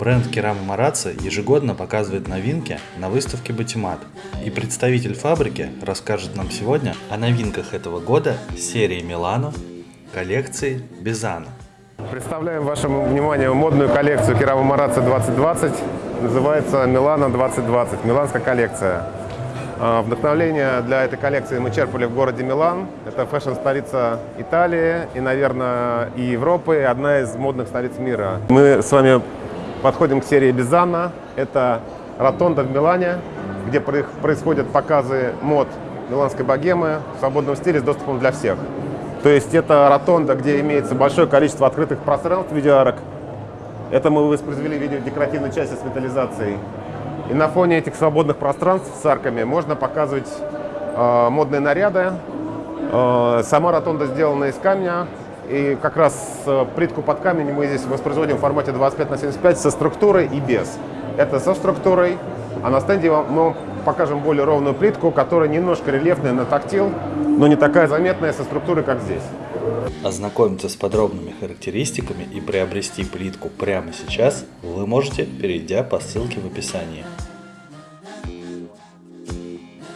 Бренд Керама Марацци ежегодно показывает новинки на выставке Батимат. И представитель фабрики расскажет нам сегодня о новинках этого года серии Милано коллекции Бизана. Представляем вашему вниманию модную коллекцию Керама Марацци 2020. Называется Милано 2020, миланская коллекция. А, Вдохновление для этой коллекции мы черпали в городе Милан. Это фэшн-столица Италии и, наверное, и Европы, и одна из модных столиц мира. Мы с вами подходим к серии Бизана. Это ротонда в Милане, где происходят показы мод миланской богемы в свободном стиле с доступом для всех. То есть это ротонда, где имеется большое количество открытых пространств в виде арок. Это мы воспроизвели виде декоративной части с металлизацией. И на фоне этих свободных пространств с арками можно показывать э, модные наряды. Э, сама ротонда сделана из камня, и как раз э, плитку под камень мы здесь воспроизводим в формате 25 на 75 со структурой и без. Это со структурой, а на стенде мы покажем более ровную плитку, которая немножко рельефная на тактил, но не такая заметная со структурой, как здесь. Ознакомиться с подробными характеристиками и приобрести плитку прямо сейчас вы можете, перейдя по ссылке в описании.